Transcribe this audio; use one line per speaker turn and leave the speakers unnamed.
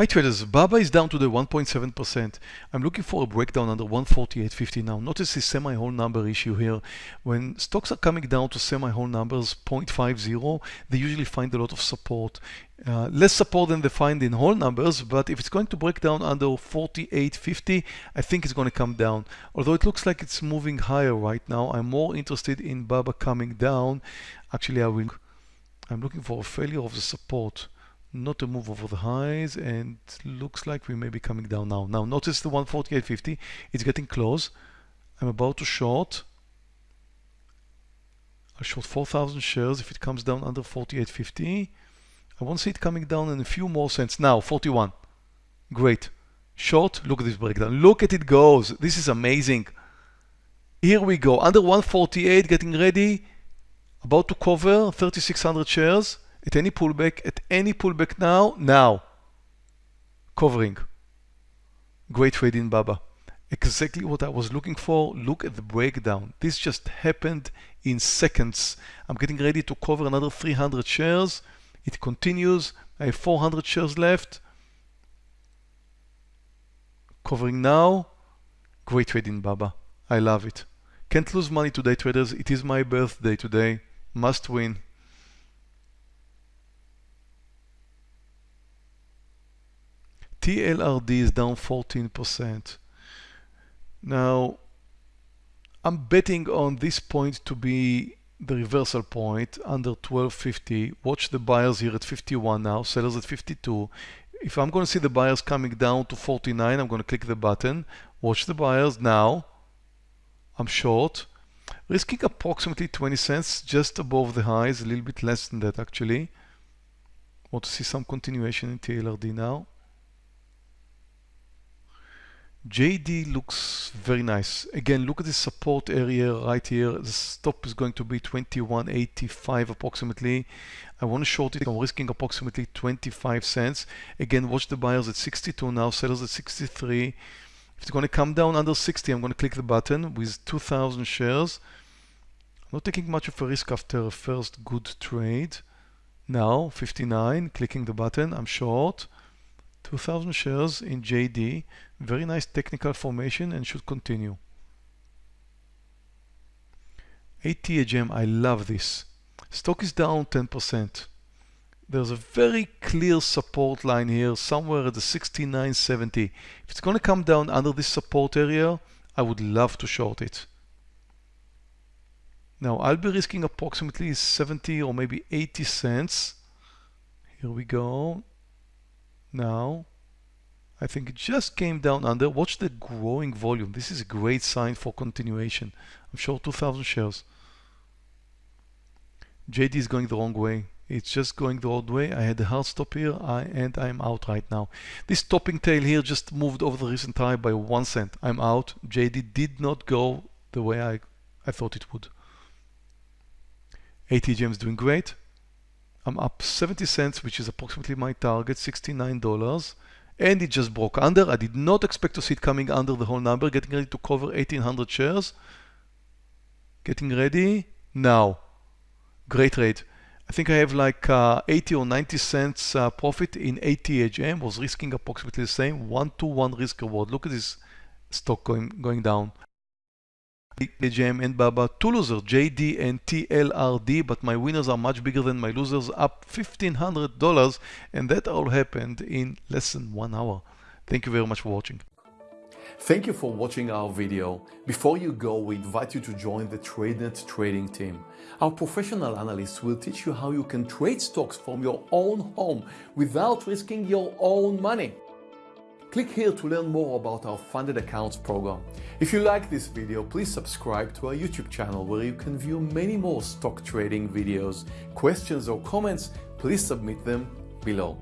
Hi traders, BABA is down to the 1.7%. I'm looking for a breakdown under 148.50 now. Notice this semi-whole number issue here. When stocks are coming down to semi-whole numbers 0.50, they usually find a lot of support. Uh, less support than they find in whole numbers, but if it's going to break down under 48.50, I think it's going to come down. Although it looks like it's moving higher right now, I'm more interested in BABA coming down. Actually, I will. I'm looking for a failure of the support not a move over the highs and looks like we may be coming down now. Now notice the 148.50, it's getting close. I'm about to short. I'll short 4,000 shares if it comes down under 48.50. I want to see it coming down in a few more cents. Now 41. Great. Short, look at this breakdown. Look at it goes. This is amazing. Here we go. Under 148, getting ready. About to cover 3,600 shares at any pullback, at any pullback now, now. Covering. Great trade in Baba. Exactly what I was looking for. Look at the breakdown. This just happened in seconds. I'm getting ready to cover another 300 shares. It continues. I have 400 shares left. Covering now. Great trade in Baba. I love it. Can't lose money today, traders. It is my birthday today. Must win. TLRD is down 14%. Now, I'm betting on this point to be the reversal point under 1250. Watch the buyers here at 51 now, sellers at 52. If I'm going to see the buyers coming down to 49, I'm going to click the button. Watch the buyers now. I'm short. Risking approximately 20 cents just above the highs, a little bit less than that actually. Want to see some continuation in TLRD now. JD looks very nice. Again, look at the support area right here. The stop is going to be 21.85 approximately. I want to short it. I'm risking approximately 25 cents. Again, watch the buyers at 62 now, sellers at 63. If it's going to come down under 60, I'm going to click the button with 2,000 shares. I'm not taking much of a risk after a first good trade. Now, 59, clicking the button, I'm short. 2000 shares in JD. Very nice technical formation and should continue. ATHM, I love this. Stock is down 10%. There's a very clear support line here somewhere at the 69.70. If it's going to come down under this support area, I would love to short it. Now I'll be risking approximately 70 or maybe 80 cents. Here we go now I think it just came down under watch the growing volume. This is a great sign for continuation. I'm short 2000 shares. JD is going the wrong way. It's just going the wrong way. I had a hard stop here. I, and I'm out right now. This topping tail here just moved over the recent high by one cent. I'm out. JD did not go the way I, I thought it would. ATHM is doing great I'm up 70 cents, which is approximately my target, $69. And it just broke under. I did not expect to see it coming under the whole number. Getting ready to cover 1800 shares. Getting ready now. Great rate. I think I have like uh, 80 or 90 cents uh, profit in ATHM. Was risking approximately the same. One to one risk reward. Look at this stock going going down. JM and Baba, two losers, JD and TLRD, but my winners are much bigger than my losers, up $1,500, and that all happened in less than one hour. Thank you very much for watching.
Thank you for watching our video. Before you go, we invite you to join the TradeNet trading team. Our professional analysts will teach you how you can trade stocks from your own home without risking your own money. Click here to learn more about our funded accounts program. If you like this video, please subscribe to our YouTube channel where you can view many more stock trading videos. Questions or comments, please submit them below.